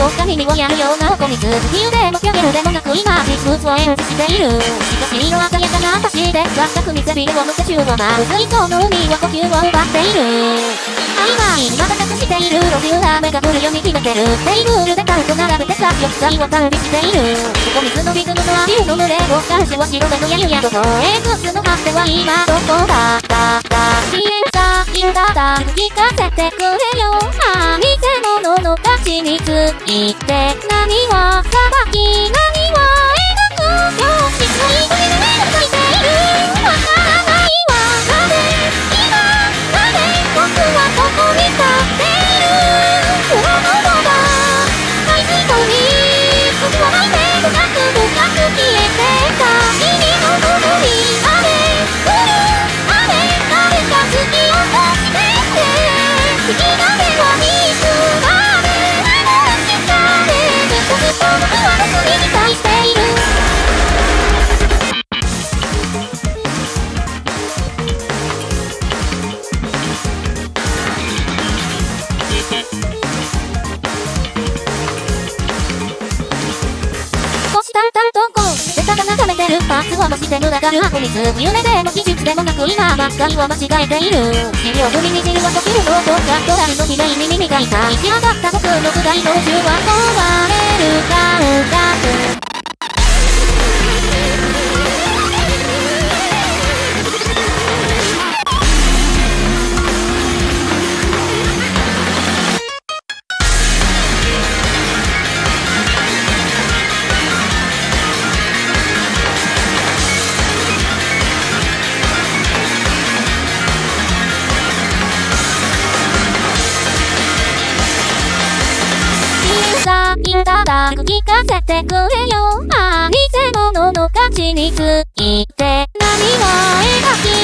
どっか耳をやるような子に続きでもキャゲルでもなく今実物を演じしているしかし色鮮やかな私で全く見せびれを乗せ中はまずいその海は呼吸を奪っている曖昧に瞬くしている路地裏目が降るように決めてるテーブルでカウント並べてさ玉砕を旅しているここ水のリズムのアリウの群れを監視は白目のやゆやとそうエクスの果ては今どこだだだ消えたるだだ聞かせてくれよ。あ偽物の価値について何は裁き何るパーツを増して群がる箱水夢でも技術でもなく今ばっかりを間違えている。治療組にじる。は溶ける。のとかドラルの綺麗に耳が痛い仕上がった僕の具材の宇宙は壊れる感覚ただ聞かせてくれよ。ああ偽物の価値について何は描き